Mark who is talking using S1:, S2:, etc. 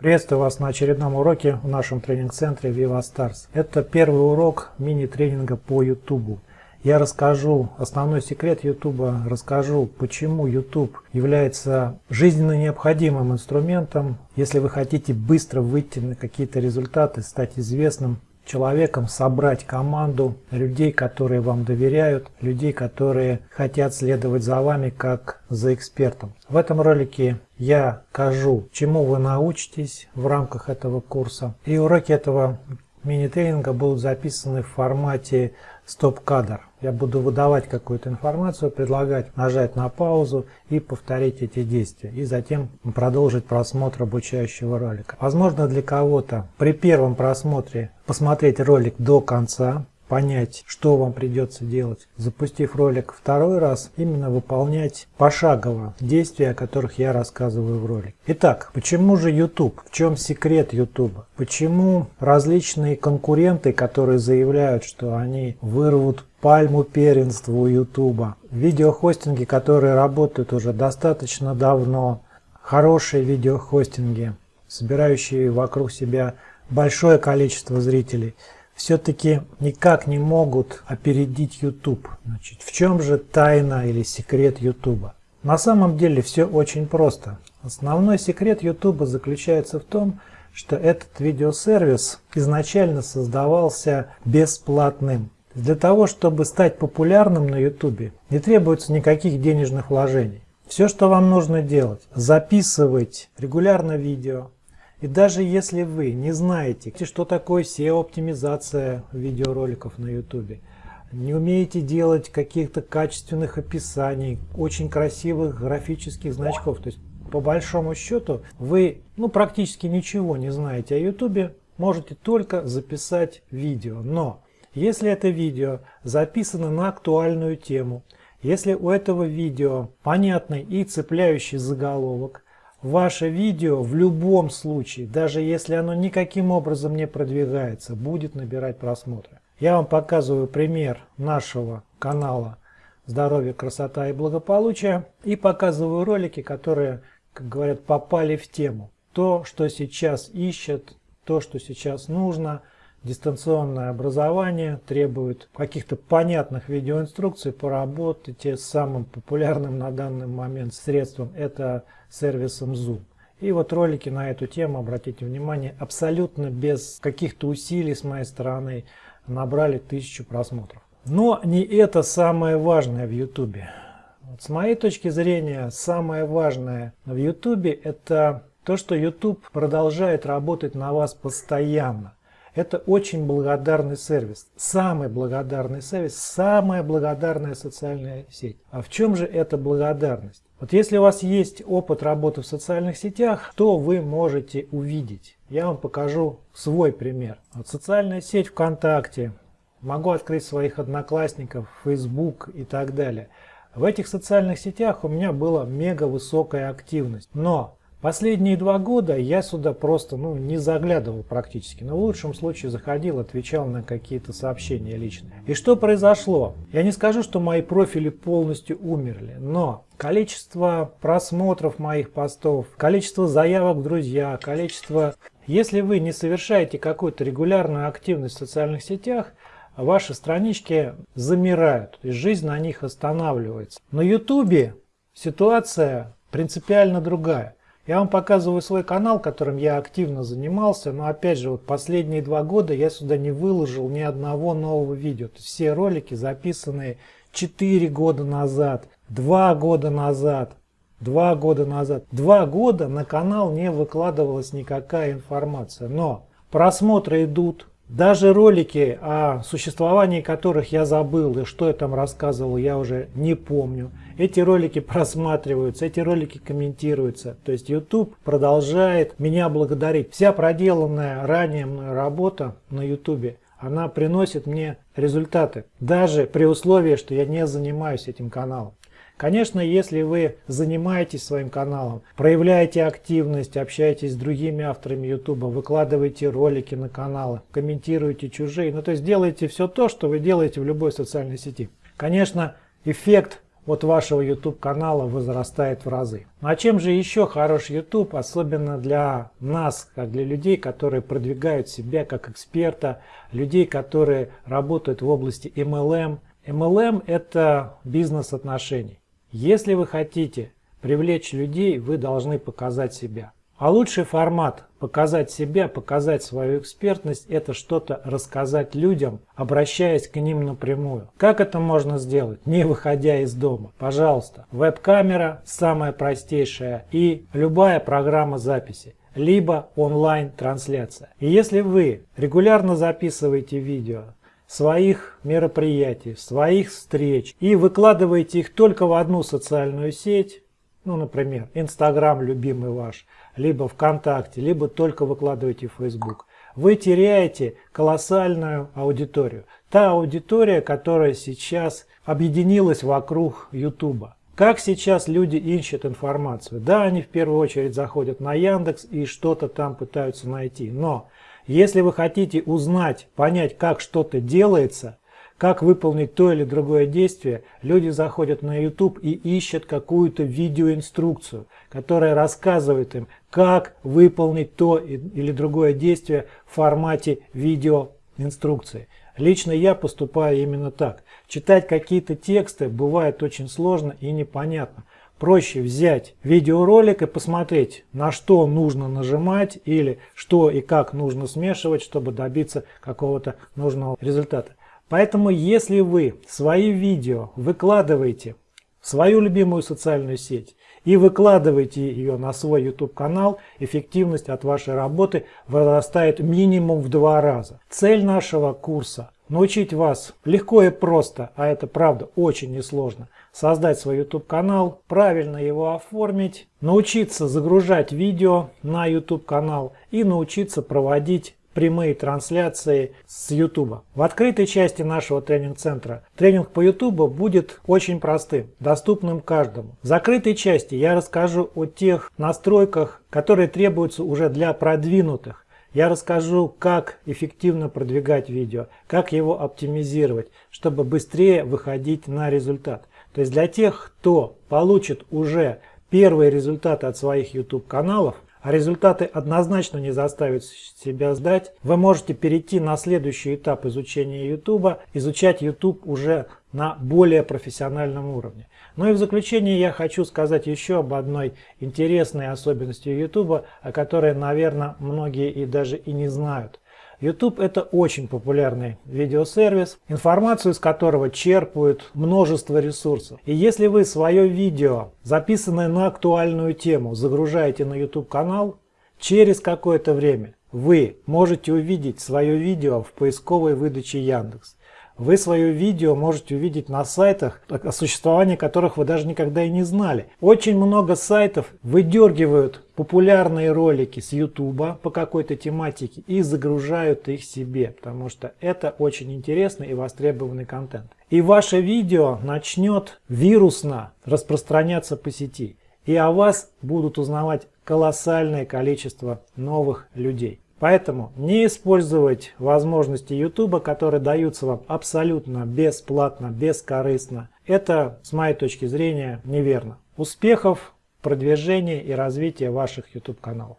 S1: Приветствую вас на очередном уроке в нашем тренинг-центре Viva. Это первый урок мини-тренинга по YouTube. Я расскажу основной секрет YouTube, расскажу, почему YouTube является жизненно необходимым инструментом, если вы хотите быстро выйти на какие-то результаты, стать известным человеком, собрать команду людей, которые вам доверяют, людей, которые хотят следовать за вами как за экспертом. В этом ролике я скажу, чему вы научитесь в рамках этого курса. И уроки этого мини-тренинга будут записаны в формате стоп-кадр. Я буду выдавать какую-то информацию, предлагать нажать на паузу и повторить эти действия. И затем продолжить просмотр обучающего ролика. Возможно для кого-то при первом просмотре посмотреть ролик до конца, понять, что вам придется делать. Запустив ролик второй раз, именно выполнять пошагово действия, о которых я рассказываю в ролике. Итак, почему же YouTube? В чем секрет YouTube? Почему различные конкуренты, которые заявляют, что они вырвут пальму первенства у YouTube, видеохостинги, которые работают уже достаточно давно, хорошие видеохостинги, собирающие вокруг себя большое количество зрителей – все-таки никак не могут опередить YouTube. Значит, в чем же тайна или секрет YouTube? На самом деле все очень просто. Основной секрет YouTube заключается в том, что этот видеосервис изначально создавался бесплатным. Для того, чтобы стать популярным на YouTube, не требуется никаких денежных вложений. Все, что вам нужно делать, записывать регулярно видео, и даже если вы не знаете, что такое SEO-оптимизация видеороликов на YouTube, не умеете делать каких-то качественных описаний, очень красивых графических значков, то есть по большому счету вы ну, практически ничего не знаете о YouTube, можете только записать видео. Но если это видео записано на актуальную тему, если у этого видео понятный и цепляющий заголовок, Ваше видео в любом случае, даже если оно никаким образом не продвигается, будет набирать просмотры. Я вам показываю пример нашего канала «Здоровье, красота и благополучие» и показываю ролики, которые, как говорят, попали в тему. То, что сейчас ищет, то, что сейчас нужно – дистанционное образование требует каких-то понятных видеоинструкций по работе. Самым популярным на данный момент средством это сервисом Zoom. И вот ролики на эту тему, обратите внимание, абсолютно без каких-то усилий с моей стороны набрали тысячу просмотров. Но не это самое важное в YouTube. Вот с моей точки зрения, самое важное в YouTube это то, что YouTube продолжает работать на вас постоянно. Это очень благодарный сервис. Самый благодарный сервис, самая благодарная социальная сеть. А в чем же эта благодарность? Вот если у вас есть опыт работы в социальных сетях, то вы можете увидеть. Я вам покажу свой пример. Вот социальная сеть ВКонтакте, могу открыть своих одноклассников, Facebook и так далее. В этих социальных сетях у меня была мега высокая активность. Но Последние два года я сюда просто ну, не заглядывал практически, но в лучшем случае заходил, отвечал на какие-то сообщения лично. И что произошло? Я не скажу, что мои профили полностью умерли, но количество просмотров моих постов, количество заявок в друзья, количество... Если вы не совершаете какую-то регулярную активность в социальных сетях, ваши странички замирают, и жизнь на них останавливается. На ютубе ситуация принципиально другая. Я вам показываю свой канал, которым я активно занимался, но опять же, вот последние два года я сюда не выложил ни одного нового видео. То есть все ролики записанные 4 года назад, 2 года назад, 2 года назад. 2 года на канал не выкладывалась никакая информация, но просмотры идут, даже ролики, о существовании которых я забыл и что я там рассказывал, я уже не помню. Эти ролики просматриваются, эти ролики комментируются. То есть YouTube продолжает меня благодарить. Вся проделанная ранее мной работа на YouTube, она приносит мне результаты. Даже при условии, что я не занимаюсь этим каналом. Конечно, если вы занимаетесь своим каналом, проявляете активность, общаетесь с другими авторами YouTube, выкладываете ролики на каналы, комментируете чужие, ну то есть делаете все то, что вы делаете в любой социальной сети. Конечно, эффект от вашего YouTube канала возрастает в разы. Ну, а чем же еще хорош YouTube, особенно для нас, как для людей, которые продвигают себя как эксперта, людей, которые работают в области MLM. MLM это бизнес отношений. Если вы хотите привлечь людей, вы должны показать себя. А лучший формат показать себя, показать свою экспертность – это что-то рассказать людям, обращаясь к ним напрямую. Как это можно сделать, не выходя из дома? Пожалуйста, веб-камера самая простейшая и любая программа записи либо онлайн-трансляция. И если вы регулярно записываете видео своих мероприятий, своих встреч и выкладываете их только в одну социальную сеть, ну, например, Инстаграм любимый ваш, либо ВКонтакте, либо только выкладываете в Facebook, вы теряете колоссальную аудиторию. Та аудитория, которая сейчас объединилась вокруг YouTube. Как сейчас люди ищут информацию? Да, они в первую очередь заходят на Яндекс и что-то там пытаются найти. Но если вы хотите узнать, понять, как что-то делается, как выполнить то или другое действие, люди заходят на YouTube и ищут какую-то видеоинструкцию, которая рассказывает им, как выполнить то или другое действие в формате видеоинструкции. Лично я поступаю именно так. Читать какие-то тексты бывает очень сложно и непонятно. Проще взять видеоролик и посмотреть, на что нужно нажимать или что и как нужно смешивать, чтобы добиться какого-то нужного результата. Поэтому если вы свои видео выкладываете в свою любимую социальную сеть и выкладываете ее на свой YouTube канал, эффективность от вашей работы возрастает минимум в два раза. Цель нашего курса – научить вас легко и просто, а это правда очень несложно, создать свой YouTube канал, правильно его оформить, научиться загружать видео на YouTube канал и научиться проводить прямые трансляции с YouTube. В открытой части нашего тренинг-центра тренинг по YouTube будет очень простым, доступным каждому. В закрытой части я расскажу о тех настройках, которые требуются уже для продвинутых. Я расскажу, как эффективно продвигать видео, как его оптимизировать, чтобы быстрее выходить на результат. То есть для тех, кто получит уже первые результаты от своих YouTube каналов, а результаты однозначно не заставят себя сдать, вы можете перейти на следующий этап изучения YouTube, изучать YouTube уже на более профессиональном уровне. Ну и в заключение я хочу сказать еще об одной интересной особенности YouTube, о которой, наверное, многие и даже и не знают. YouTube это очень популярный видеосервис, информацию из которого черпают множество ресурсов. И если вы свое видео, записанное на актуальную тему, загружаете на YouTube канал, через какое-то время вы можете увидеть свое видео в поисковой выдаче Яндекс. Вы свое видео можете увидеть на сайтах, о существовании которых вы даже никогда и не знали. Очень много сайтов выдергивают популярные ролики с YouTube по какой-то тематике и загружают их себе, потому что это очень интересный и востребованный контент. И ваше видео начнет вирусно распространяться по сети. И о вас будут узнавать колоссальное количество новых людей. Поэтому не использовать возможности YouTube, которые даются вам абсолютно бесплатно, бескорыстно. Это, с моей точки зрения, неверно. Успехов, продвижения и развития ваших YouTube каналов.